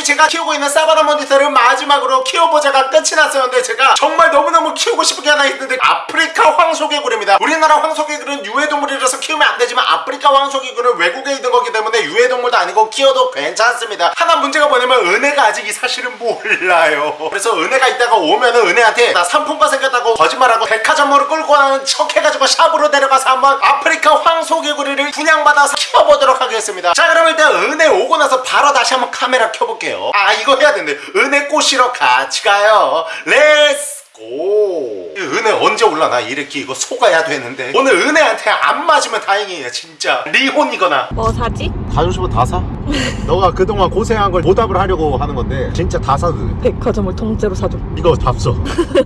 사실 제가 키우고 있는 savannah monitor를 마지막으로 키워보자가 끝이 났었는데 제가 정말 너무너무 키우고 싶은 게 하나 있는데 아프리카 황소개구리입니다. 우리나라 황소개구리는 유해동물이라서 키우면 안 되지만 아프리카 황소개구리는 외국에 있는 거기 때문에 유해동물도 아니고 키워도 괜찮습니다. 하나 문제가 뭐냐면 은혜가 아직 이 사실은 몰라요. 그래서 은혜가 있다가 오면은 은혜한테 나 상품권 생겼다고 거짓말하고 백화점으로 끌고 가는 척 해가지고 shop으로 내려가서 한번 아프리카 황소개구리를 분양받아서 키워보도록 하겠습니다. 자 그럼 일단 은혜 오고 나서 바로 다시 한번 카메라 켜볼게요 아 이거 해야 되는데 은혜 꼬시러 같이 가요 Let's go 은혜 언제 올라나 이렇게 이거 속아야 되는데 오늘 은혜한테 안 맞으면 다행이에요 진짜 리혼이거나 뭐 사지? 가지고 싶으면 다 사. 너가 그동안 고생한 걸 보답을 하려고 하는 건데 진짜 다 사도 돼. 백화점을 통째로 사줘 이거 답서.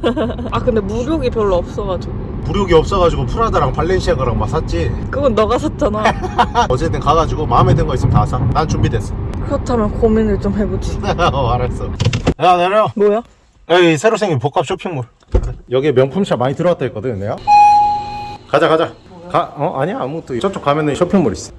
아 근데 무력이 별로 없어가지고 무력이 없어가지고 프라다랑 발렌시아가랑 막 샀지. 그건 너가 샀잖아 어쨌든 가가지고 마음에 든 거 있으면 다 사. 난 준비됐어. 그렇다면 고민을 좀 해보지 어 알았어. 야 내려. 뭐야? 여기 새로 생긴 복합 쇼핑몰. 여기에 명품샵 많이 들어왔다 했거든 내가. 가자 가자. 가, 어 아니야 아무것도 저쪽 가면은 쇼핑몰 있어.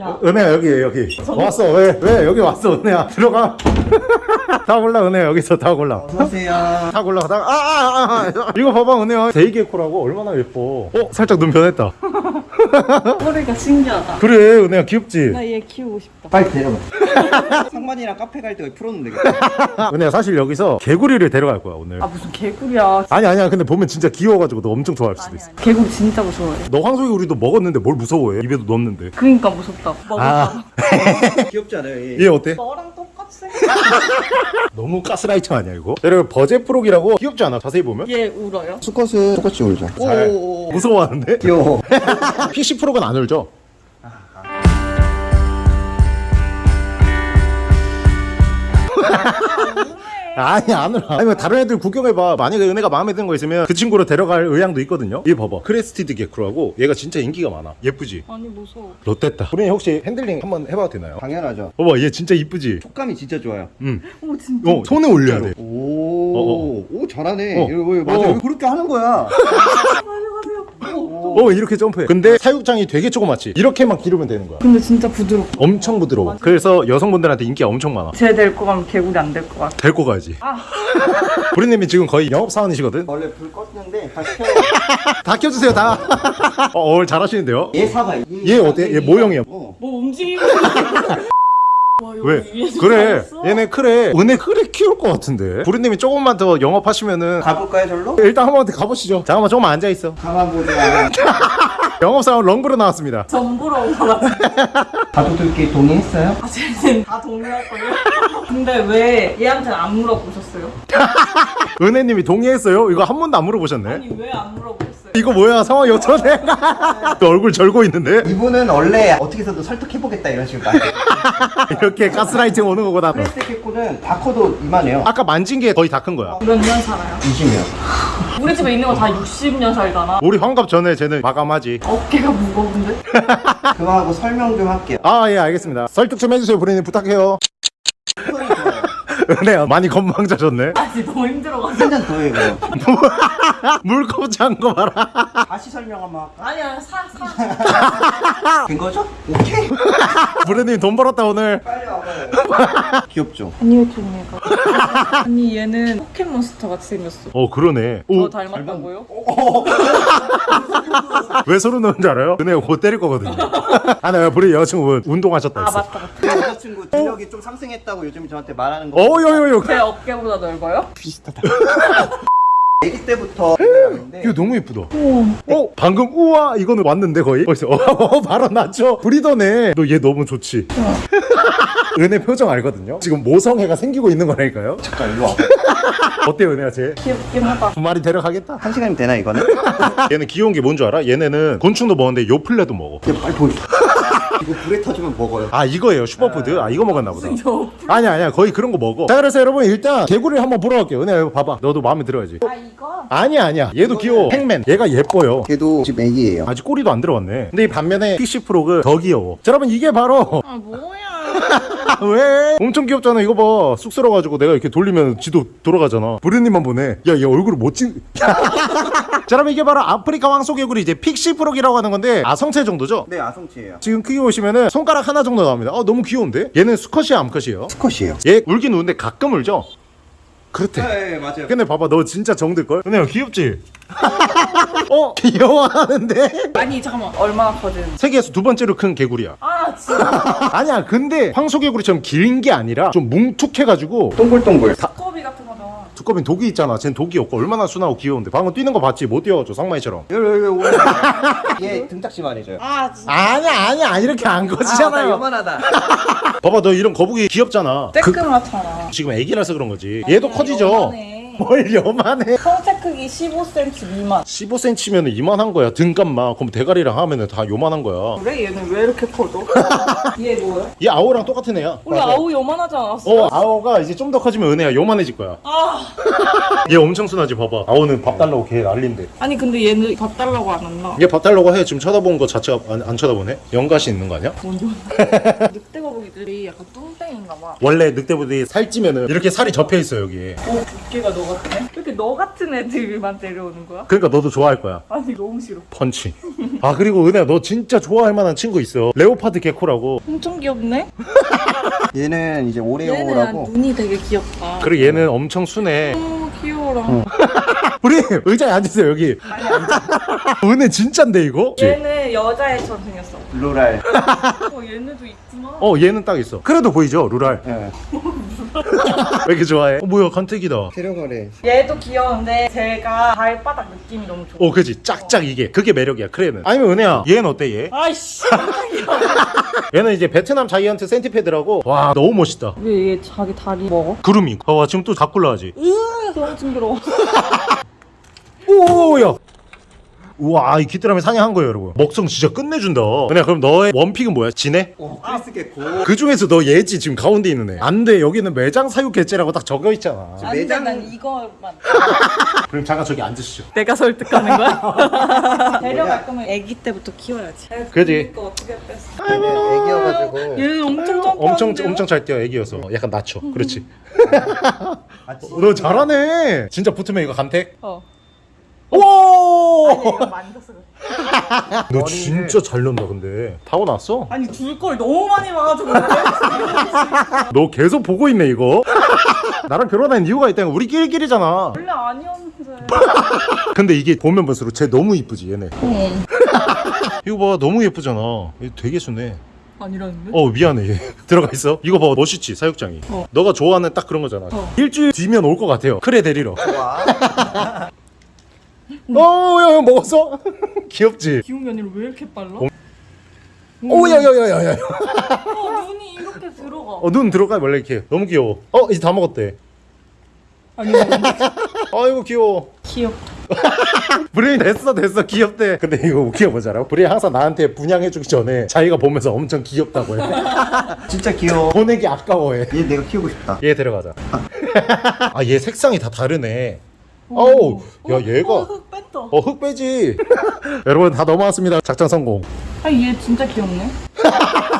야. 은혜야 여기 여기 왔어 왜 왜 여기 왔어 은혜야 들어가 다 골라 은혜야 여기서 다 골라 안녕하세요. 다 골라 다 아, 아, 아, 이거 봐봐 은혜야 데이게코라고 얼마나 예뻐 어 살짝 눈 변했다 꼬리가 신기하다. 그래 은혜야 귀엽지? 나 얘 키우고 싶다. 빨리 데려가. 상만이랑 카페 갈때 되겠다. 은혜야 사실 여기서 개구리를 데려갈 거야 오늘. 아 무슨 개구리야. 아니 아니야. 근데 보면 진짜 귀여워가지고 너 엄청 좋아할 수도 있어. 개구리 진짜 무서워해. 너 황소개구리도 먹었는데 뭘 무서워해? 입에도 넣었는데. 그니까 무섭다. 먹을까 귀엽지 않아요? 얘? 얘 어때? 너랑 똑 같이 너무 가스라이팅 아니야 이거? 여러분 Budgett's frog이라고 귀엽지 않아 자세히 보면? 얘 울어요? 수컷은 똑같이 울죠. 잘. 오. 무서워하는데? 귀여워. PC 프록은 안 울죠? 아니 안 울어 아니 뭐 다른 애들 구경해봐 만약에 은혜가 마음에 드는 거 있으면 그 친구를 데려갈 의향도 있거든요 얘 봐봐 crested gecko라고 얘가 진짜 인기가 많아 예쁘지? 아니 무서워 좆됐다 우리 혹시 handling 한번 해봐도 되나요? 당연하죠. 봐봐 얘 진짜 이쁘지? 촉감이 진짜 좋아요. 응. 어 진짜 어 손에 올려야 돼 오. 어, 어. 오 잘하네. 어. 맞아. 어. 요 그렇게 하는 거야. 어 이렇게 점프해? 근데 사육장이 되게 조그맣지? 이렇게만 기르면 되는 거야. 근데 진짜 부드럽고 엄청 부드러워. 그래서 여성분들한테 인기가 엄청 많아. 쟤 데리고 가면 개구리 안 될 것 같아. 데리고 가야지. 부리님이 지금 거의 영업사원이시거든? 원래 불 껐는데 다시 켜. 다 켜주세요 다. 어, 오늘 잘하시는데요? 얘 사봐. 얘 어때? 얘 모형이야. 어. 뭐 움직이고 와, 왜? 그래? 얘네 크래 은혜 크래 키울 것 같은데 부리님이 조금만 더 영업하시면은 가볼까요 절로? 일단 한번 가보시죠 잠깐만 조금만 앉아있어 가만 보자. 영업사원 정브르 나왔습니다 정브르 온것 같아 가족들끼리 동의했어요? 아, 쟤는 다 동의할걸요? 근데 왜 얘한테 안 물어보셨어요? 은혜님이 동의했어요? 이거 한 번도 안 물어보셨네 아니 왜 안 물어보셨어요? 이거 뭐야 상황이 어쩌네 또 얼굴 절고 있는데 이분은 원래 어떻게 해서든 설득해보겠다 이런 식으로 말. 이렇게 가스라이팅 오는 거구나 crested gecko는 다 커도 이만해요. 아까 만진 게 거의 다 큰 거야 몇 년 살아요? 20년. 우리 집에 있는 거 다 60년 살잖아 우리 환갑 전에 쟤는 마감하지 어깨가 무거운데? 그거하고 설명 좀 할게요. 아 예 알겠습니다 설득 좀 해주세요 부리님 부탁해요. 은혜야 많이 건방져졌네 아니 너무 힘들어가지고 한잔 더 해요. 물컵 찬거 봐라 다시 설명 한번 할까? 아니야 사사 된 거죠? 오케이. 부리님 돈 벌었다 오늘 빨리 와봐요. 귀엽죠? 아니 왜 좋은 얘가 아니 얘는 포켓몬스터 같이 생겼어 어 그러네 저 오, 닮았다고요? 왜 소름 돋는 줄 알아요? 은혜가 곧 때릴 거거든요 아나 부리 여자친구 운동하셨다 아 했어 맞다 맞다 여자친구 근력이 좀 상승했다고 요즘 저한테 말하는 거. 어여여여 제 어깨보다 넓어요? 비슷하다. 아기 때부터 이거 너무 예쁘다 어 방금 우와 이거는 왔는데 거의 어디서 어, 바로 났죠 브리더네 너 얘 너무 좋지 은혜 표정 알거든요 지금 모성애가 생기고 있는 거라니까요 잠깐 일로 와봐. 어때요 은혜야 쟤? 귀엽긴 하다 두 마리 데려가겠다 한 시간이면 되나 이거는? 얘는 귀여운 게 뭔 줄 알아? 얘네는 곤충도 먹는데 요플레도 먹어 야 빨리 보여줘. 이거 불에 터지면 먹어요. 아 이거예요? 슈퍼푸드? 아 이거 먹었나 보다. 저 아니야 아니야. 거의 그런 거 먹어. 자 그래서 여러분 일단 개구리를 한번 보러 갈게요. 은혜야 이거 봐봐. 너도 마음에 들어야지. 아 이거? 아니야 아니야. 얘도 귀여워. Pacman. 얘가 예뻐요. 걔도 집 애기예요. 아직 꼬리도 안 들어갔네. 근데 이 반면에 pixie frog 더 귀여워. 자 여러분 이게 바로 아 뭐야 왜? 엄청 귀엽잖아 이거 봐 쑥스러워가지고 내가 이렇게 돌리면 지도 돌아가잖아 브르님만 보네 야얘 얼굴을 못찍 자 그럼 이게 바로 아프리카 황소개구리 이제 pixie frog이라고 하는 건데 아성체 정도죠? 네 아성체예요. 지금 크기 보시면은 손가락 하나 정도 나옵니다 아 너무 귀여운데? 얘는 수컷이야 암컷이에요? 수컷이에요. 얘 울긴 우는데 가끔 울죠? 그렇대 네 맞아요. 근데 봐봐 너 진짜 정들걸? 근데 귀엽지? 어? 귀여워하는데? 아니 잠깐만 얼마나 커진? 세계에서 두 번째로 큰 개구리야 아 진짜 아니야 근데 황소개구리처럼 긴 게 아니라 좀 뭉툭해가지고 동글동글. 두꺼비 같은. 두꺼비는 독이 있잖아 쟨 독이 없고 얼마나 순하고 귀여운데 방금 뛰는 거 봤지? 못 뛰어가지고 상마이처럼 얘 등딱지만 해줘요. 아 진짜. 아니야 아니야 이렇게 안나 커지잖아요 요만하다. 봐봐 너 이런 거북이 귀엽잖아 그, 쬐끄맣잖아. 지금 애기라서 그런 거지 얘도 커지죠 요만해. 뭘 요만해? 성체 크기 15cm 미만. 15cm면 이만한 거야. 등값만 그럼 대가리랑 하면은 다 요만한 거야. 그래? 얘는 왜 이렇게 커져? 얘 뭐야? 얘 아오랑 똑같은 애야. 우리 아우 요만하지 않았어? 어 아오가 이제 좀 더 커지면 은혜야. 요만해질 거야. 아. 얘 엄청 순하지 봐봐. 아오는 밥 달라고 걔 난린데. 아니 근데 얘는 밥 달라고 안 한다. 얘밥 달라고 해. 지금 쳐다본 거 자체가 안, 안 쳐다보네? 연가시 있는 거 아니야? 뭔지 늑대 거북이들이 약간 뚱 땡인가 봐. 원래 늑대부들이 살찌면은 이렇게 살이 접혀 있어 여기 어, 두께가 너 같네? 왜 이렇게 너 같은 애들만 데려오는 거야? 그러니까 너도 좋아할 거야 아니 너무 싫어. 펀치 아 그리고 은혜야 너 진짜 좋아할 만한 친구 있어 leopard gecko라고 엄청 귀엽네? 얘는 이제 오레오라고. 눈이 되게 귀엽다. 그리고 얘는 엄청 순해 너무 귀여워라. 우리 의자에 앉으세요 여기 은혜 진짠데 이거? 얘는 여자애처럼 생겼어. 루랄. 어 얘네도. 어 얘는 딱 있어 그래도 보이죠 루랄 예. 왜 이렇게 좋아해? 어, 뭐야 간택이다 데려가래. 얘도 귀여운데 제가 발바닥 느낌이 너무 좋아. 어 그지 짝짝 이게 그게 매력이야 크레는 아니면 은혜야 얘는 어때 얘? 아이씨. 얘는 이제 베트남 giant centipede라고 와 너무 멋있다 왜 얘 자기 다리 먹어? 구름이 봐봐 지금 또 갖고 올라가지 으 너무 징그러워. 오야 우와 이 귀뚜라미 사냥한 거예요 여러분 먹성 진짜 끝내준다 은혜야 그럼 너의 원픽은 뭐야? 지네? 오 크리스 개코. 그 중에서 너 얘지 지금 가운데 있는 애 안돼 여기는 매장 사육 개체라고 딱 적혀 있잖아 안돼 매장- 난 이거만. 그럼 잠깐 저기 앉으시죠 내가 설득하는 거야? 데려갈 거면 아기 때부터 키워야지. 그지? 이거 어떻게 뺐어? 애기여가지고. 얘는 엄청 점프하는데요? 엄청 엄청 잘 뛰어 애기여서 약간 낮춰 그렇지 아, 치- 너 잘하네 진짜 붙으면 이거 간택 어. 아니 이거 그래. 너 진짜 잘 넣는다 근데 타고 났어? 아니 둘걸 너무 많이 봐가지고 그래. 너 계속 보고 있네 이거 나랑 결혼한 이유가 있다는 거 우리 끼리끼리잖아 원래 아니었는데. 근데 이게 보면 볼수록 쟤 너무 이쁘지 얘네 응. 이거 봐 너무 예쁘잖아 얘 되게 순해 아니라는데? 어 미안해 얘 들어가 있어 이거 봐 멋있지 사육장이 어. 너가 좋아하는 딱 그런 거잖아 어. 일주일 뒤면 올 것 같아요 크레 데리러 와. 어야 먹었어? 귀엽지? 기운 아니라 왜 이렇게 빨라? 어. 오야야야야야 어, 눈이 이렇게 들어가. 어 눈 들어가 원래 이렇게 너무 귀여워 어 이제 다 먹었대 아니 아이고 귀여워 귀엽다. 브르님 됐어 됐어 귀엽대 근데 이거 웃겨 보자라 브르님 항상 나한테 분양해주기 전에 자기가 보면서 엄청 귀엽다고 해 진짜 귀여워. 보내기 아까워해 얘 내가 키우고 싶다. 얘 데려가자 아얘 색상이 다 다르네 어우 야 어, 얘가. 흙 뺀다. 어흙 빼지. 여러분 다 넘어왔습니다. 작전 성공. 아니 얘 진짜 귀엽네.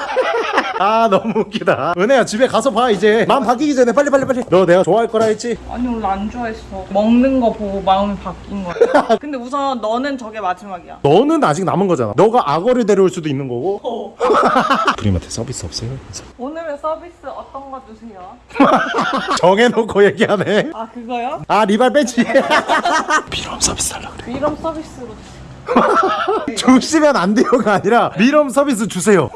아 너무 웃기다 은혜야 집에 가서 봐 이제 마음 바뀌기 전에 빨리 빨리 빨리 너 내가 좋아할 거라 했지 아니 원래 안 좋아했어. 먹는 거 보고 마음이 바뀐 거야. 근데 우선 너는 저게 마지막이야. 너는 아직 남은 거잖아 너가 악어를 데려올 수도 있는 거고 어. 브림한테 서비스 없어요? 오늘의 서비스 어떤 거 주세요? 정해놓고 얘기하네 아 그거요? 아 리발 빼지 비럼 서비스 달라 그래 이런 서비스로 주 시면 안 돼요가 아니라 미럼 서비스 주세요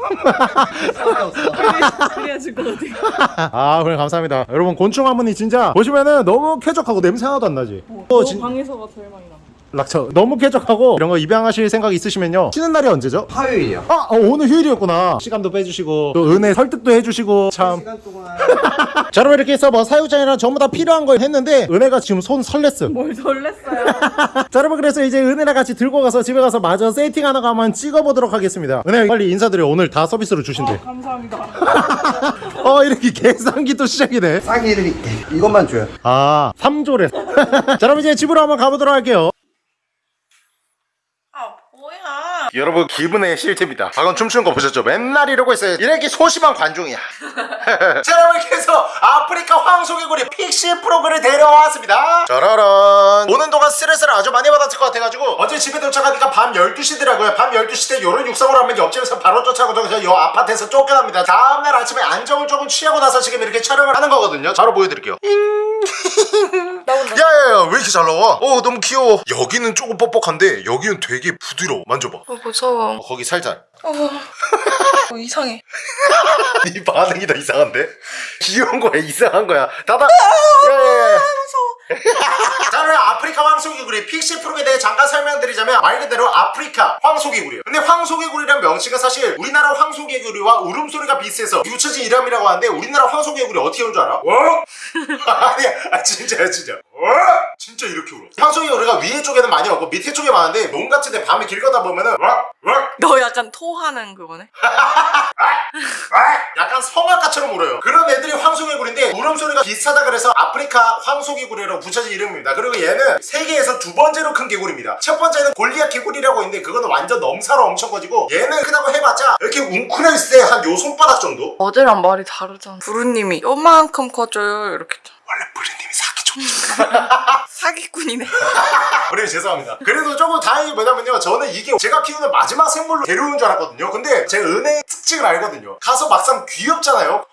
그래야 같아. 아 그래 감사합니다 여러분 곤충 화분이 진짜 보시면은 너무 쾌적하고 냄새 하나도 안 나지 너 어, 진- 방에서가 제일 많이 나. 락처 너무 쾌적하고 이런 거 입양하실 생각 있으시면요 쉬는 날이 언제죠? 화요일이요. 아 어, 오늘 휴일이었구나 시간도 빼주시고 또 은혜 설득도 해주시고 참 시간 동안 자 여러분 이렇게 해서 뭐 사육장이랑 전부 다 필요한 걸 했는데 은혜가 지금 손 설렜어 뭘 설렜어요? 자 여러분 그래서 이제 은혜랑 같이 들고 가서 집에 가서 마저 세팅하는 거 한번 찍어보도록 하겠습니다 은혜 빨리 인사드려 오늘 다 서비스로 어, 주신대 감사합니다. 어 이렇게 계산기 또 시작이네 싸게 해드릴게. 이것만 줘요. 아 3조래 자 여러분 이제 집으로 한번 가보도록 할게요 아 뭐야? 여러분 기분의 실태입니다. 방금 춤추는 거 보셨죠? 맨날 이러고 있어요. 이렇게 소심한 관중이야. 자 여러분 그래서 아프리카 황소개구리 픽시 프로그를 데려왔습니다. 짜라란. 오는 동안 스트레스를 아주 많이 받았을 것 같아가지고 어제 집에 도착하니까 밤 12시더라고요. 밤 12시 때 요런 육성을 하면 옆집에서 바로 쫓아오고 그래서 요 아파트에서 쫓겨납니다. 다음날 아침에 안정을 조금 취하고 나서 지금 이렇게 촬영을 하는 거거든요. 바로 보여드릴게요 나온다. 야야야 왜 이렇게 잘 나와? 어 너무 귀여워 여기는 조금 뻑뻑한데 여기는 되게 부드러워 만져봐 어, 무서워. 어, 거기 살살 어, 어, 이상해. 네 반응이 더 이상한데? 귀여운 거야 이상한 거야 닫아 야야야 자 그럼 아프리카 황소개구리 픽시 프로에 대해 잠깐 설명드리자면 말 그대로 아프리카 황소개구리예요 근데 황소개구리란 명칭은 사실 우리나라 황소개구리와 울음소리가 비슷해서 붙여진 이름이라고 하는데 우리나라 황소개구리 어떻게 우는 줄 알아? 어? 아니 아 진짜야 진짜 어? 진짜 이렇게 울어 황소개구리가 위에 쪽에는 많이 없고 밑에 쪽에 많은데 농 같은데 밤에 길 가다 보면은? 너 약간 토하는 그거네? 아, 약간 성악가처럼 울어요 그런 애들이 황소개구리인데 울음소리가 비슷하다 그래서 아프리카 황소개구리라고 붙여진 이름입니다 그리고 얘는 세계에서 두 번째로 큰 개구리입니다 첫 번째는 골리앗 개구리라고 있는데 그거는 완전 넘사로 엄청 커지고 얘는 크다고 해봤자 이렇게 웅크려 있을 때 한 요 손바닥 정도 어제랑 말이 다르잖아. 부르님이 요만큼 커져요. 이렇게. 원래 브르님이 사기 좀 사기꾼이네. 우리 죄송합니다. 그래도 조금 다행이 뭐냐면요. 저는 이게 제가 키우는 마지막 생물로 데려온 줄 알았거든요. 근데 제가 은혜의 특징을 알거든요. 가서 막상 귀엽잖아요.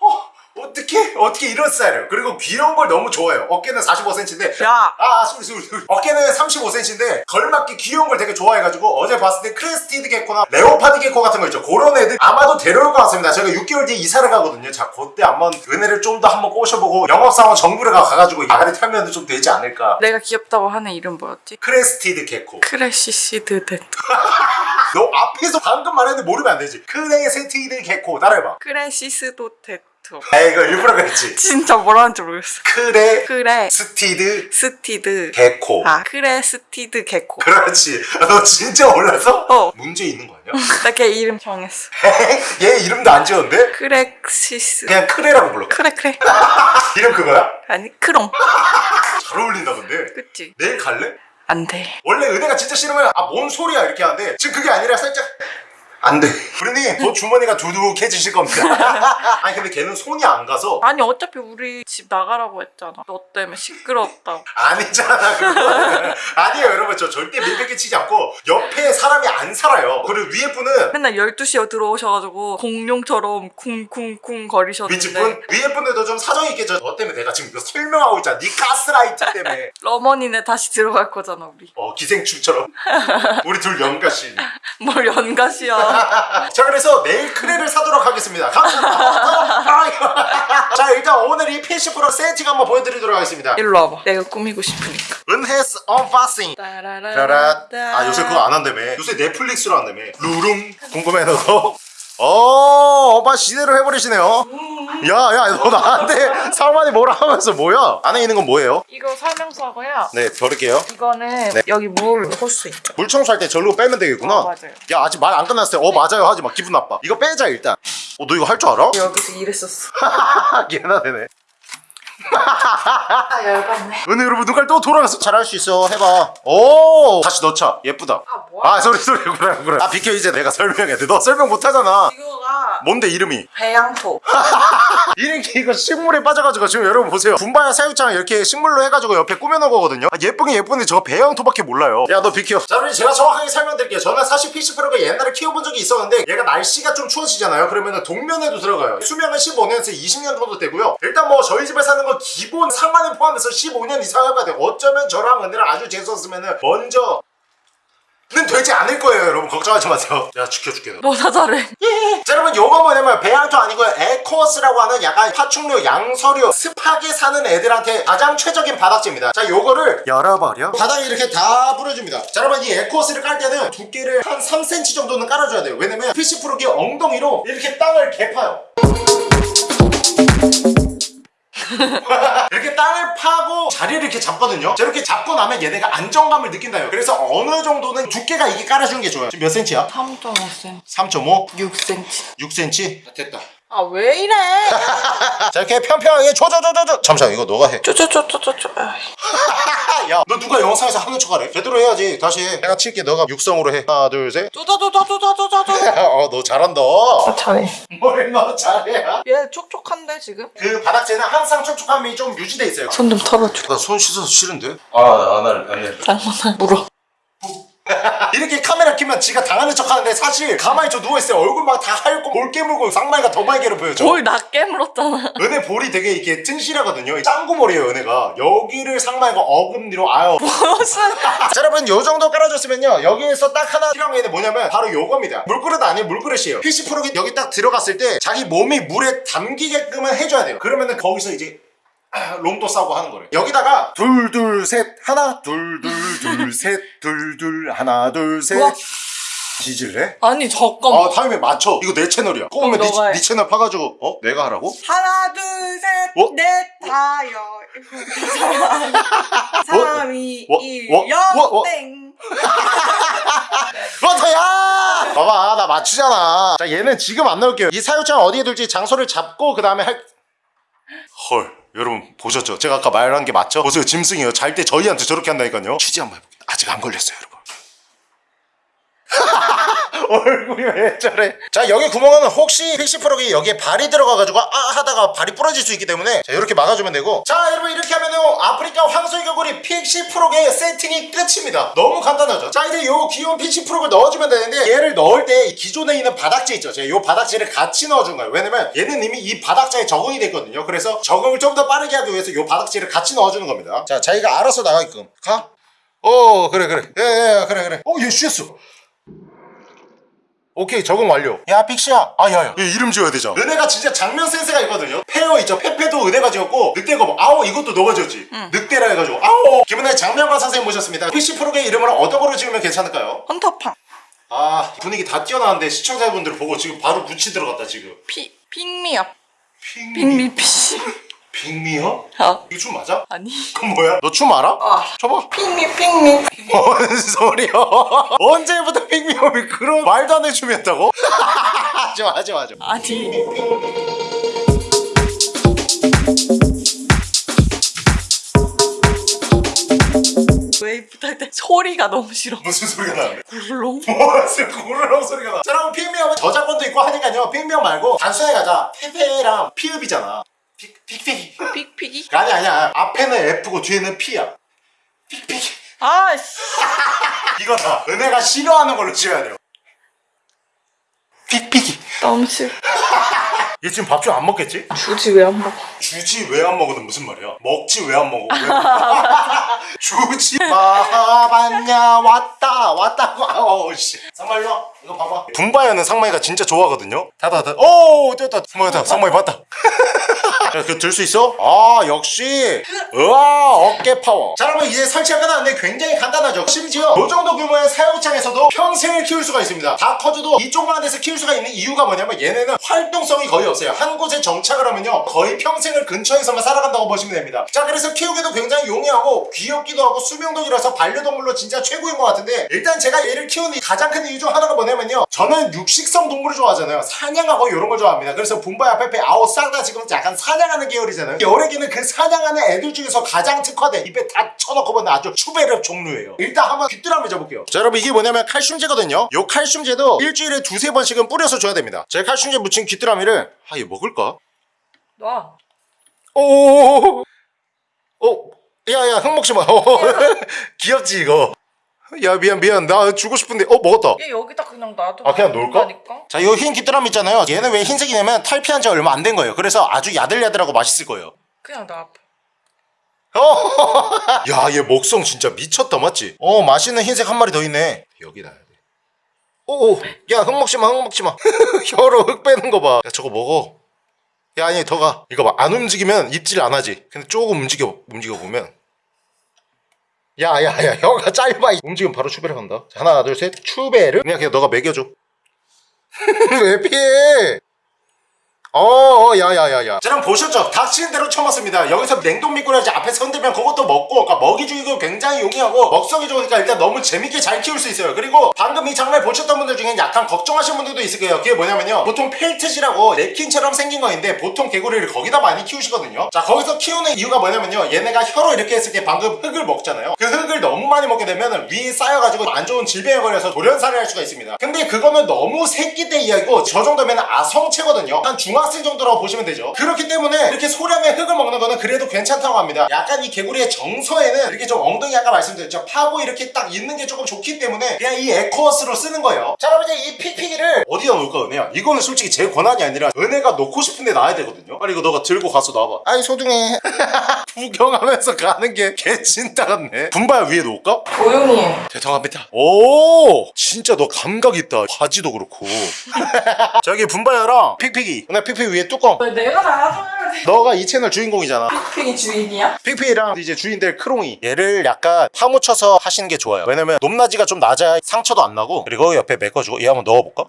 어, 어떻게 어떻게 이런 스타일이에요. 그리고 귀여운 걸 너무 좋아해요. 어깨는 45cm인데 야! 아, 소리, 소리, 소리. 어깨는 35cm인데 걸맞게 귀여운 걸 되게 좋아해가지고 어제 봤을 때 crested gecko나 leopard gecko 같은 거 있죠. 그런 애들 아마도 데려올 것 같습니다. 제가 6개월 뒤에 이사를 가거든요. 자, 그때 한번 은혜를 좀 더 한번 꼬셔보고 영업사원 정브르 가- 가가지고 아가리 털면 좀 되지 않을까. 내가 귀엽다고 하는 이름 뭐였지? Crested gecko. Crested 데 너 앞에서 방금 말했는데 모르면 안 되지. Crested gecko. 따라해봐. crested gecko. 아, 이거 일부러 그랬지. 진짜 뭐라는지 모르겠어. 크레 크래 스티드 스티드 개코. 아 crested gecko 그렇지. 아, 너 진짜 몰랐어? 어. 문제 있는 거 아니야? 나 걔 이름 정했어 얘 이름도 안 지었는데? 크렉시스 그냥 크레라고 불러. 크래 크래 이름 그거야? 아니 크롱 잘 어울린다 근데. 그치? 내일 갈래? 안돼 원래 은혜가 진짜 싫으면 아 뭔 소리야 이렇게 하는데 지금 그게 아니라 살짝 안 돼. 브루님, 곧 주머니가 두둑해지실 겁니다. 아니 근데 걔는 손이 안 가서. 아니 어차피 우리 집 나가라고 했잖아. 너 때문에 시끄럽다고. 아니잖아 그거는 아니에요 여러분. 저 절대 밀배기 치지 않고 옆에 사람이 안 살아요. 그리고 위에 분은 맨날 12시에 들어오셔가지고 공룡처럼 쿵쿵쿵 거리셨는데. 윗집분? 위에 분들도 좀 사정이 있겠죠. 너 때문에 내가 지금 이거 설명하고 있잖아. 네 가스라이팅 때문에. 러머니네 다시 들어갈 거잖아 우리. 어 기생충처럼. 우리 둘 연가시 뭘 연가시야 자 그래서 내일 크레를 사도록 하겠습니다. 감사합니다. 자 일단 오늘 이 PC 프로 세팅 한번 보여드리도록 하겠습니다. 일로 와봐. 내가 꾸미고 싶으니까. 은혜스 언파싱. 짜라 아 요새 그거 안 한다며? 요새 넷플릭스로 한다며? 루룸 궁금해 너도 어 오빠 시대로 해버리시네요. 야 야 너 나한테 상만이 뭐라 하면서 뭐야? 안에 있는 건 뭐예요? 이거 설명서고요. 네 버릴게요. 이거는 네. 여기 물 호스 있죠. 물 청소할 때 절로 빼면 되겠구나. 어, 맞아요. 야 아직 말 안 끝났어요. 어 맞아요. 하지 마. 기분 나빠. 이거 빼자 일단. 어 너 이거 할 줄 알아? 여기서 일했었어. 얘나 되네 아 열받네. 은혜 여러분 눈깔 또 돌아가서 잘할 수 있어. 해봐. 오! 다시 넣자. 예쁘다. 아 뭐야? 아 소리 소리 그래 그래. 아 비켜 이제 내가 설명해야 돼너 설명 못하잖아. 이거가 뭔데 이름이? 배양토. 이렇게 이거 식물에 빠져가지고 지금 여러분 보세요. 분바야 사육장 이렇게 식물로 해가지고 옆에 꾸며놓은 거거든요. 아, 예쁘긴 예쁜데 저 배양토밖에 몰라요. 야 너 비켜. 자 그럼 제가 정확하게 설명드릴게요. 저는 사실 피시프로가 옛날에 키워본 적이 있었는데 얘가 날씨가 좀 추워지잖아요. 그러면 동면에도 들어가요. 수명은 15년에서 20년 정도 되고요. 일단 뭐 저희 집에 사는 거 기본 상만을 포함해서 15년 이상 해봐야 돼요. 어쩌면 저랑 은혜랑 아주 재수없으면 먼저 는 되지 않을 거예요 여러분. 걱정하지 마세요. 내가 지켜줄게 너 뭐다 잘해. 자 여러분 요거 뭐냐면 배양토 아니고요. 에코스라고 하는 약간 파충류 양서류 습하게 사는 애들한테 가장 최적인 바닥재입니다. 자 요거를 열어버려. 바닥에 이렇게 다 뿌려줍니다. 자 여러분 이 에코스를 깔 때는 두께를 한 3cm 정도는 깔아줘야 돼요. 왜냐면 PC 프로기 엉덩이로 이렇게 땅을 개파요 이렇게 땅을 파고 자리를 이렇게 잡거든요 자 이렇게 잡고 나면 얘네가 안정감을 느낀다요 그래서 어느 정도는 두께가 이게 깔아주는 게 좋아요 지금 몇 cm야? 3.5cm 3.5? 6cm 6cm? 됐다 아 왜 이래? 자 이렇게 편편하게 줘줘줘줘줘 잠시만 이거 너가 해 쪼쪼쪼쪼쪼. 야, 너 누가 영상에서 하는 척 하래? 제대로 해야지. 다시 해. 내가 칠게. 너가 육성으로 해. 하나, 둘, 셋. 쪼쪼쪼쪼쪼쪼쪼. 어, 너 잘한다. 잘해. 뭘너 잘해? 얘 촉촉한데 지금? 그 바닥재는 항상 촉촉함이 좀 유지돼 있어요. 손 좀 털어줘. 나 손 씻어서 싫은데? 아, 안 할, 안 해. 장난아 물어. 이렇게 카메라 키면 지가 당하는 척 하는데 사실 가만히 저 누워있어요. 얼굴 막 다 하얗고 볼 깨물고 쌍말가 더 괴롭혀요. 저. 뭘나 깨물었잖아. 은혜 볼이 되게 이렇게 튼실하거든요. 짱구머리예요, 은혜가. 여기를 상마이가 어금니로 아유. 무슨? 자 여러분 요 정도 깔아줬으면요 여기에서 딱 하나 필요한 게 뭐냐면 바로 요겁니다 물그릇 아니에요 물그릇이에요 PC 프로기 여기 딱 들어갔을 때 자기 몸이 물에 담기게끔은 해줘야 돼요 그러면은 거기서 이제 아, 롱도 싸고 하는 거를 여기다가 둘 둘 셋 하나 둘 둘 둘 셋 둘 둘 하나 둘셋 우와. 뒤질래? 아니 잠깐만. 아 타임에 맞춰 이거 내 채널이야 꼬우면 네, 너가 해. 네 채널 파가지고 어? 내가 하라고? 하나 둘셋 어? 넷 다여 삼이 워- 일 워- 워- 워- 영땡 버터야! 봐봐 나 맞추잖아 자 얘는 지금 안 넣을게요 이 사육장 어디에 둘지 장소를 잡고 그 다음에 할... 헐 여러분 보셨죠? 제가 아까 말한 게 맞죠? 보세요. 짐승이에요. 잘 때 저희한테 저렇게 한다니까요. 취지 한번 해볼게요. 아직 안 걸렸어요 여러분 얼굴이 왜 저래? 자 여기 구멍은 혹시 pixie frog이 여기에 발이 들어가가지고 아 하다가 발이 부러질 수 있기 때문에 자 이렇게 막아주면 되고. 자 여러분 이렇게 하면은 아프리카 황소개구리 pixie frog의 세팅이 끝입니다. 너무 간단하죠? 자 이제 요 귀여운 픽시 프로를 넣어주면 되는데 얘를 넣을 때이 기존에 있는 바닥재 있죠? 제가 요 바닥재를 같이 넣어준 거예요. 왜냐면 얘는 이미 이 바닥재에 적응이 됐거든요. 그래서 적응을 좀 더 빠르게 하기 위해서 요 바닥재를 같이 넣어주는 겁니다. 자 자기가 알아서 나가게끔. 가? 어 그래 그래. 예예 그래 그래. 어얘 쉬었어 오케이 적응 완료. 야 픽시야. 아야야. 이름 지어야 되잖아 은혜가 진짜 장면 센스가 있거든요. 페어 있죠? 페페도 은혜가 지었고 늑대가 뭐 아오 이것도 너가 지었지. 늑대라 해가지고 아오! 기분에 장면가 선생님 모셨습니다. 픽시 프로의 이름을 어떤 거로 지으면 괜찮을까요? 헌터팡. 아 분위기 다 뛰어나왔는데 시청자분들 보고 지금 바로 붙이 들어갔다 지금. 피 핑미업. 핑미. 핑미 피 시 핑미요? 아 이거 춤 맞아? 아니 그건 뭐야? 너 춤 알아? 아 쳐봐 핑미 핑미 뭔 소리야 언제부터 핑미업이 그런 말도 안 되는 춤이었다고? 하지마 하지마 하지마 아니 탈때 소리가 너무 싫어 무슨 소리가 나는데? 굴렁 무슨 구르렁 소리가 나. 자, 여러분 핑미업은 저작권도 있고 하니까요. 핑미업 말고 단순하게 가자. 페페랑 피읍이잖아. 픽픽이 아니 아니야. 앞에는 F고 뒤에는 P야. 픽픽. 아씨 이거다. 은혜가 싫어하는 걸로 지어야 돼요. 픽픽이. 너무 싫어 얘 지금 밥 좀 안 먹겠지? 주지 왜 안 먹어 주지 왜 안 먹어는 무슨 말이야? 먹지 왜 안 먹어? 왜? 주지 마봤냐 왔다 왔다고 아우 씨 상마일로 이거 봐봐 분바야는 상마이가 진짜 좋아하거든요 다다다 오 됐다 상마이다 상마이 봤다 그들 수 있어? 아 역시. 우와 어깨 파워. 자 여러분 이제 설치가 끝났는데 굉장히 간단하죠? 심지어 이 정도 규모의 사육장에서도 평생을 키울 수가 있습니다. 다 커져도 이쪽만 데서 키울 수가 있는 이유가 뭐냐면 얘네는 활동성이 거의 없어요. 한 곳에 정착을 하면요 거의 평생을 근처에서만 살아간다고 보시면 됩니다. 자 그래서 키우기도 굉장히 용이하고 귀엽기도 하고 수명도 길어서 반려동물로 진짜 최고인 것 같은데 일단 제가 얘를 키우는 가장 큰 이유 중 하나가 뭐냐면요 저는 육식성 동물을 좋아하잖아요. 사냥하고 이런 걸 좋아합니다. 그래서 분바야 페페 아오 싹 다 지금 약간 사냥 하는 계열이잖아요. 여래기는 그 사냥하는 애들 중에서 가장 특화된 입에 다 쳐넣고 보는 아주 추베르 종류예요. 일단 한번 귀뚜라 한번 줘볼게요. 자 여러분 이게 뭐냐면 칼슘제거든요. 요 칼슘제도 일주일에 두세 번씩은 뿌려서 줘야 됩니다. 제가 칼슘제 묻힌 귀뚜라미를 아얘 먹을까? 놔. 오, 어, 야야 흙 먹지 마. 어, 귀엽지 이거. 야 미안 미안 나 주고 싶은데 어 먹었다. 얘 여기다 그냥 놔둬 아, 그냥 놓을까? 자, 이흰 귀뚜라미 있잖아요. 얘는 왜 흰색이냐면 탈피한 지 얼마 안 된 거예요. 그래서 아주 야들야들하고 맛있을 거예요. 그냥 놔 어, 야, 얘 먹성 진짜 미쳤다, 맞지? 어, 맛있는 흰색 한 마리 더 있네. 여기다. 해야 돼. 오, 야, 흙 먹지 마, 흙 먹지 마. 혀로 흙 빼는 거 봐. 야, 저거 먹어. 야, 아니, 더 가. 이거 봐. 안 움직이면 입질 안 하지. 근데 조금 움직여, 움직여 보면. 야, 야, 야, 혀가 짧아. 움직이면 바로 추베르 간다. 자, 하나, 둘, 셋. 추베르. 그냥 그냥 너가 먹여줘. 왜 피해? 어, 야야야야. 자, 그럼 보셨죠? 닥치는 대로 쳐먹습니다. 여기서 냉동 미꾸라지 앞에서 흔들면 그것도 먹고, 그러니까 먹이 주기가 굉장히 용이하고 먹성이 좋으니까 일단 너무 재밌게 잘 키울 수 있어요. 그리고 방금 이 장면 보셨던 분들 중에 약간 걱정하시는 분들도 있을 거예요. 그게 뭐냐면요. 보통 펠트지라고 냅킨처럼 생긴 거인데 보통 개구리를 거기다 많이 키우시거든요. 자, 거기서 키우는 이유가 뭐냐면요. 얘네가 혀로 이렇게 했을 때 방금 흙을 먹잖아요. 그 흙을 너무 많이 먹게 되면 위에 쌓여가지고 안 좋은 질병에 걸려서 돌연사를 할 수가 있습니다. 근데 그거는 너무 새끼 때 이야기고 저 정도면 아성체거든요. 한 중학생 정도라고 보시면 되죠. 그렇기 때문에 이렇게 소량의 흙을 먹는 거는 그래도 괜찮다고 합니다. 약간 이 개구리의 정서에는 이렇게 좀 엉덩이 아까 말씀드렸죠. 파고 이렇게 딱 있는 게 조금 좋기 때문에 그냥 이 에코어스로 쓰는 거예요. 자, 그럼 이제 이 픽픽이를 어디다 놓을까, 은혜야? 이거는 솔직히 제 권한이 아니라 은혜가 놓고 싶은데 놔야 되거든요. 빨리 이거 너가 들고 가서 놔봐. 아이, 소중해. 구경하면서 가는 게 개찐따 같네. 분바야 위에 놓을까? 조용히 해. 죄송합니다. 오, 진짜 너 감각 있다. 바지도 그렇고. 저기 분바야랑 픽픽이. 나 픽픽 위에 뚜껑. 왜 내가 나가줘야지? 너가 이 채널 주인공이잖아. 픽이 주인이야? 픽픽이랑 이제 주인들 크롱이. 얘를 약간 파묻혀서 하시는 게 좋아요. 왜냐면 높낮이가 좀 낮아야 상처도 안 나고. 그리고 옆에 메꿔주고 얘 한번 넣어볼까?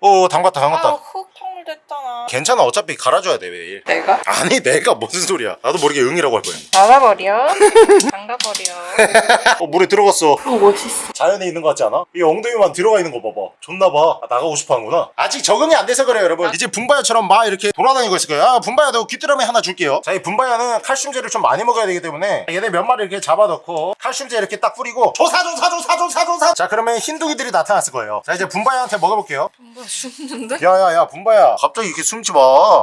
오, 담갔다, 담갔다. 흙통 됐잖아. 괜찮아. 어차피 갈아줘야 돼 매일. 내가? 아니 내가 무슨 소리야. 나도 모르게 응이라고 할 거야. 나가버려. 잠가버려. 어 물에 들어갔어. 어 멋있어. 자연에 있는 것 같지 않아? 이 엉덩이만 들어가 있는 거 봐봐 좋나봐 아, 나가고 싶어 하는구나 아직 적응이 안 돼서 그래요 여러분 이제 분바야처럼 막 이렇게 돌아다니고 있을 거예요 아 분바야 너 귀뚜라미 하나 줄게요 자이 분바야는 칼슘제를 좀 많이 먹어야 되기 때문에 얘네 몇 마리 이렇게 잡아넣고 칼슘제 이렇게 딱 뿌리고 조사 조사 조사 조사 조사 자 그러면 흰둥이들이 나타났을 거예요 자 이제 분바야한테 먹여볼게요 뭔가 죽는데? 야야야 분바야 갑자기 이렇게 숨지 마.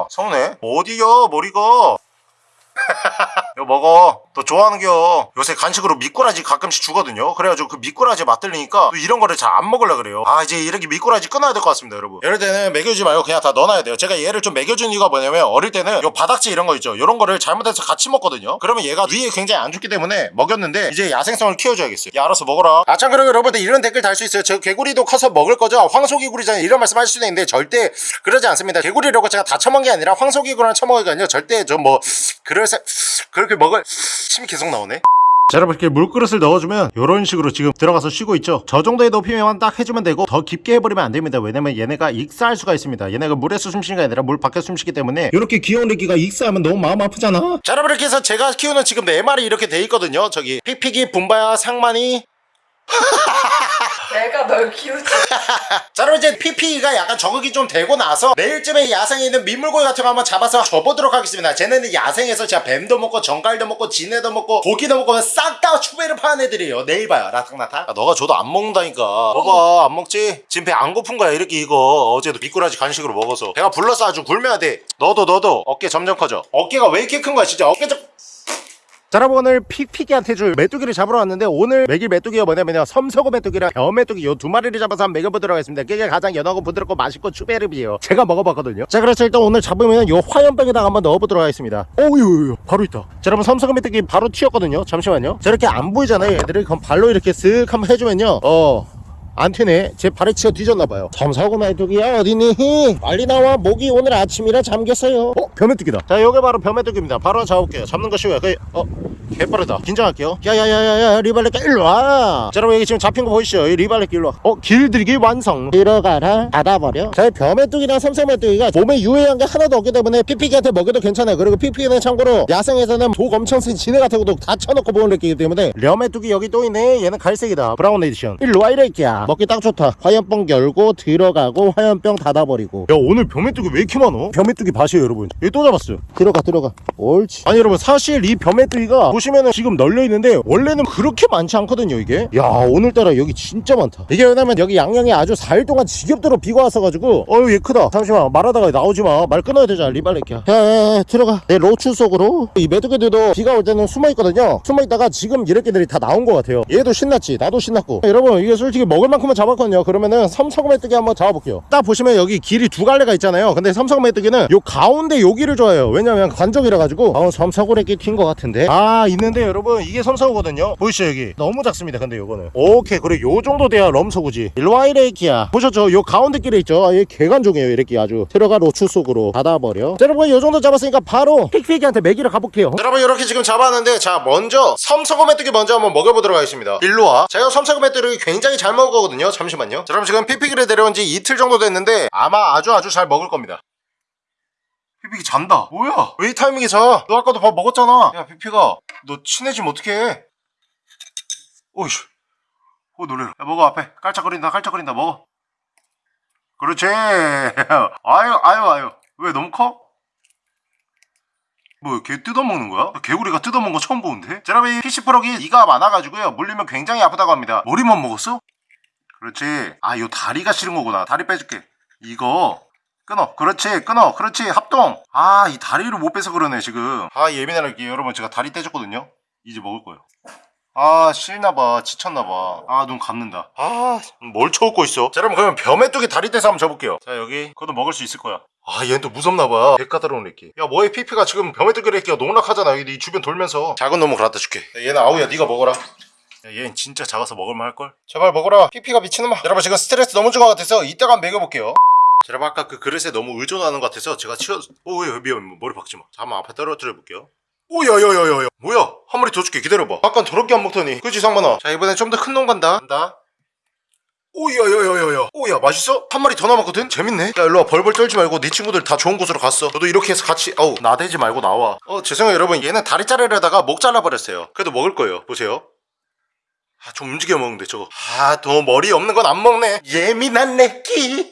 서운해? 어디야 머리가 이거 먹어. 너 좋아하는겨. 요새 간식으로 미꾸라지 가끔씩 주거든요. 그래가지고 그 미꾸라지 맛들리니까 또 이런 거를 잘 안 먹으려 그래요. 아 이제 이렇게 미꾸라지 끊어야 될 것 같습니다 여러분. 이럴 때는 먹여주지 말고 그냥 다 넣어놔야 돼요. 제가 얘를 좀 먹여준 이유가 뭐냐면 어릴 때는 요 바닥지 이런 거 있죠. 이런 거를 잘못해서 같이 먹거든요. 그러면 얘가 위에 굉장히 안 좋기 때문에 먹였는데 이제 야생성을 키워줘야겠어요. 야 알아서 먹어라. 아 참 그리고 여러분들 이런 댓글 달 수 있어요. 저 개구리도 커서 먹을 거죠? 황소개구리잖아요. 이런 말씀 하실 수도 있는데 절대 그러지 않습니다. 개구리라고 제가 다 처먹은 게 아니라 황소개구리랑 아니요. 절대 좀 뭐 그럴 사 그렇게 먹을 침이 계속 나오네. 자 여러분 이렇게 물그릇을 넣어주면 이런 식으로 지금 들어가서 쉬고 있죠? 저 정도의 높이만 딱 해주면 되고 더 깊게 해버리면 안 됩니다. 왜냐면 얘네가 익사할 수가 있습니다. 얘네가 물에서 숨쉬는 게 아니라 물 밖에서 숨쉬기 때문에 이렇게 귀여운 애기가 익사하면 너무 마음 아프잖아. 자 여러분 이렇게 해서 제가 키우는 지금 네 마리 이렇게 돼 있거든요. 저기 픽픽이 분바야 상만이 내가 널 키우지. 자 그럼 이제 PP가 약간 적응이 좀 되고 나서 내일쯤에 야생에 있는 민물고기 같은 거 한번 잡아서 줘보도록 하겠습니다. 쟤네는 야생에서 진짜 뱀도 먹고 전갈도 먹고 지네도 먹고 고기도 먹고 싹 다 추베르 하는 애들이에요. 내일 봐요 라탕나탕. 아, 너가 줘도 안 먹는다니까. 먹어 안 먹지? 지금 배 안 고픈 거야 이렇게 이거. 어제도 미꾸라지 간식으로 먹어서. 배가 불러서 아주 굶어야 돼. 너도 너도. 어깨 점점 커져. 어깨가 왜 이렇게 큰 거야 진짜. 어깨 좀 자 여러분 오늘 픽픽이한테 줄 메뚜기를 잡으러 왔는데 오늘 먹일 메뚜기가 뭐냐면요. 섬서고 메뚜기랑 벼 메뚜기 요 두 마리를 잡아서 한번 먹여보도록 하겠습니다. 그게 가장 연하고 부드럽고 맛있고 추베르비예요. 제가 먹어봤거든요. 자 그래서 일단 오늘 잡으면 요 화염병에다가 한번 넣어보도록 하겠습니다. 오유 바로 있다. 자 여러분 섬서고 메뚜기 바로 튀었거든요. 잠시만요. 자 이렇게 안 보이잖아요 얘들이. 그럼 발로 이렇게 쓱 한번 해주면요. 어 안 튀네 제 발에 치어 뒤졌나봐요. 섬사고 메뚜기야 어디니? 빨리 나와. 목이 오늘 아침이라 잠겼어요. 어? 벼메뚜기다. 자 요게 바로 벼메뚜기입니다. 바로 잡을게요. 잡는 거 쉬워요 그, 어? 개빠르다. 긴장할게요. 야야야야야 리발레끼 일로와. 자 여러분 여기 지금 잡힌 거 보이시죠? 이 리발레끼 일로와. 어 길들이기 완성. 들어가라. 닫아버려. 자 벼메뚜기랑 섬세메뚜기가 몸에 유해한 게 하나도 없기 때문에 피피기한테 먹여도 괜찮아요. 그리고 피피기는 참고로 야생에서는 독 엄청 센 지네 같은 것도 다 쳐놓고 보는 느끼기 때문에 려메뚜기 여기 또 있네. 얘는 갈색이다. 브라운 에디션. 일로와 이래끼야. 먹기 딱 좋다. 화염병 열고 들어가고 화염병 닫아버리고. 야 오늘 벼메뚜기 왜 이렇게 많어? 벼메뚜기 밭이에요 여러분. 여기 또 잡았어요. 들어가 들어가. 옳지. 아니 여러분 사실 이 벼메뚜기가 면은 지금 널려 있는데 원래는 그렇게 많지 않거든요 이게. 야 오늘따라 여기 진짜 많다. 이게 왜냐면 여기 양양에 아주 4일 동안 지겹도록 비가 왔어가지고. 어휴 얘 크다. 잠시만 말하다가 나오지마. 말 끊어야 되잖아 리발레키야. 야야야 들어가. 내 로추 속으로. 이 메뚜기들도 비가 올 때는 숨어있거든요. 숨어있다가 지금 이렇게들이 다 나온 것 같아요. 얘도 신났지? 나도 신났고. 여러분 이게 솔직히 먹을 만큼은 잡았거든요. 그러면은 섬서구 메뚜기 한번 잡아볼게요. 딱 보시면 여기 길이 두 갈래가 있잖아요. 근데 섬서구 메뚜기는 요 가운데 여기를 좋아해요. 왜냐면 관적이라 가지고. 아 섬서구레끼 튄 것 같은데. 아 있는데 여러분 이게 섬서구거든요. 보이시죠 여기? 너무 작습니다 근데 요거는. 오케이 그래 요 정도 돼야 럼서구지. 일로와 이래끼야. 보셨죠? 요 가운데 길에 있죠? 아, 얘 개관종이에요 이렇게 아주. 들어가 로추 속으로 닫아버려. 자, 여러분 요 정도 잡았으니까 바로 픽픽이한테 먹이러 가볼게요. 여러분 이렇게 지금 잡았는데 자 먼저 섬서구 메뚜기 먼저 한번 먹여보도록 하겠습니다. 일로와. 제가 섬서구 메뚜기 굉장히 잘 먹거든요. 잠시만요. 자, 여러분 지금 픽픽이를 데려온 지 이틀 정도 됐는데 아마 아주 아주 잘 먹을 겁니다. 피피기 잔다. 뭐야? 왜 이 타이밍에 자너 아까도 밥 먹었잖아. 야 피피가 너 친해지면 어떡해 오이씨 오 놀래라 야 먹어 앞에 깔짝거린다 깔짝거린다 먹어 그렇지 아유 아유 아유 왜 너무 커? 뭐, 개 뜯어먹는 거야? 개구리가 뜯어먹는 거 처음 보는데? 이 피시프럭이 이가 많아가지고요. 물리면 굉장히 아프다고 합니다. 머리만 먹었어? 그렇지. 아, 요 다리가 싫은 거구나. 다리 빼줄게. 이거. 끊어. 그렇지. 끊어. 그렇지. 합동. 아, 이 다리를 못 빼서 그러네, 지금. 아, 예민하게 여러분, 제가 다리 떼줬거든요? 이제 먹을 거예요. 아, 싫나봐. 지쳤나봐. 아, 눈 감는다. 아, 뭘 쳐웃고 있어? 자, 여러분, 그러면 벼메뚜기 다리 떼서 한번 줘볼게요. 자, 여기. 그것도 먹을 수 있을 거야. 아, 얘는 또 무섭나봐. 개 까다로운 애기. 야, 뭐해, 피피가 지금 벼메뚜기 애기가 농락하잖아. 여기 네 주변 돌면서. 작은 놈을 갖다 줄게. 야, 얘는 아우야, 네가 먹어라. 야, 얘는 진짜 작아서 먹을만 할걸? 제발 먹어라. 피피가 미친놈아. 여러분, 지금 스트레스 너무 준 것 같아서 이따가 한번 먹여볼게요. 자, 여러분, 아까 그 그릇에 너무 의존하는 것 같아서 제가 치워, 오, 왜, 미안, 머리 박지 마. 자, 한번 앞에 떨어뜨려 볼게요. 오야야야야야. 뭐야? 한 마리 더 줄게. 기다려봐. 아깐 더럽게 안 먹더니. 그지 상만아? 자 이번엔 좀 더 큰 놈 간다. 간다. 오야야야야야. 오야 맛있어? 한 마리 더 남았거든? 재밌네. 야 일로와. 벌벌 떨지 말고 네 친구들 다 좋은 곳으로 갔어. 너도 이렇게 해서 같이 아우 나대지 말고 나와. 어 죄송해요 여러분. 얘는 다리 자르려다가 목 잘라버렸어요. 그래도 먹을 거예요. 보세요. 아 좀 움직여 먹는데 저거. 아너 머리 없는 건 안 먹네. 예민한 내끼